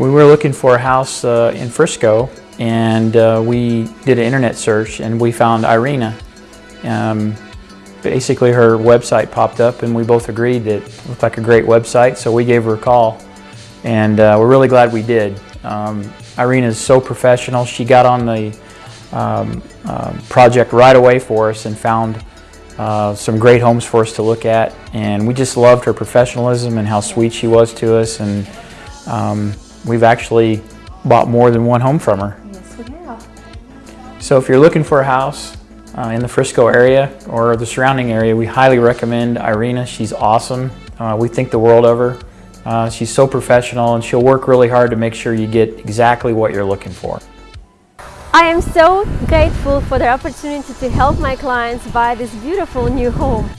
We were looking for a house uh, in Frisco and uh, we did an internet search and we found Irina. Um, basically her website popped up and we both agreed that it looked like a great website so we gave her a call and uh, we're really glad we did. Um, Irina is so professional. She got on the um, uh, project right away for us and found uh, some great homes for us to look at and we just loved her professionalism and how sweet she was to us and um, we've actually bought more than one home from her. Yes, we have. So if you're looking for a house uh, in the Frisco area or the surrounding area, we highly recommend Irina. She's awesome. Uh, we think the world of her. Uh, she's so professional and she'll work really hard to make sure you get exactly what you're looking for. I am so grateful for the opportunity to help my clients buy this beautiful new home.